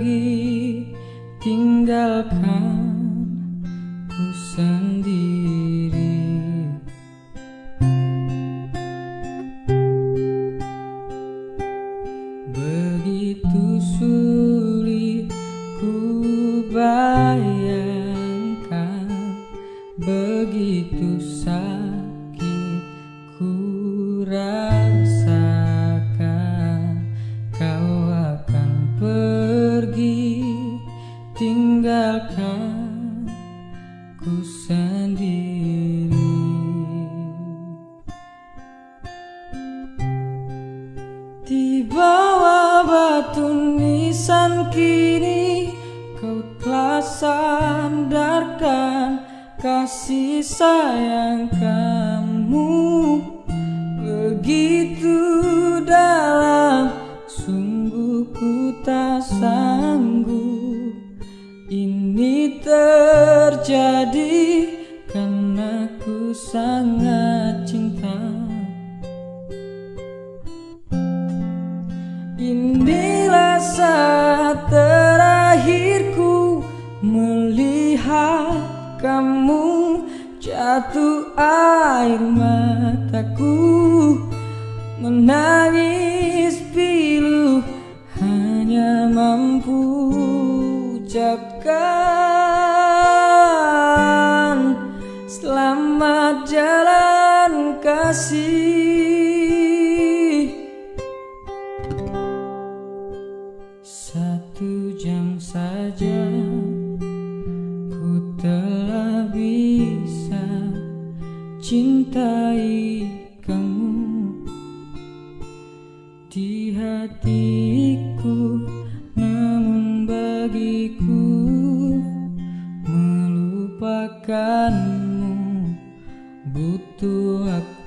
pergi tinggalkan tinggalkan ku sendiri. Di bawah batu nisan kini kau telah sandarkan kasih sayangkan. Terjadi karena ku sangat cinta. Inilah saat terakhirku melihat kamu jatuh air mataku. Menangis pilu hanya mampu ucapkan Satu jam saja ku telah bisa cintai kamu. Di hatiku namun bagiku melupakanmu. Butuh waktuku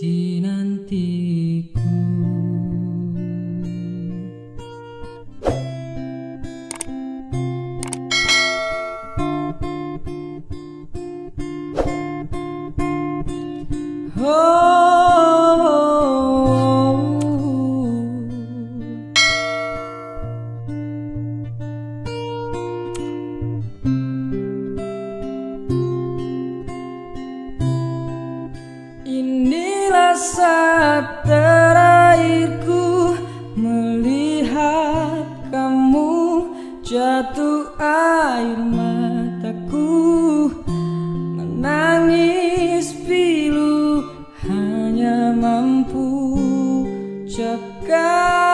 dinantiku saat terakhirku melihat kamu jatuh air mataku menangis pilu hanya mampu cakap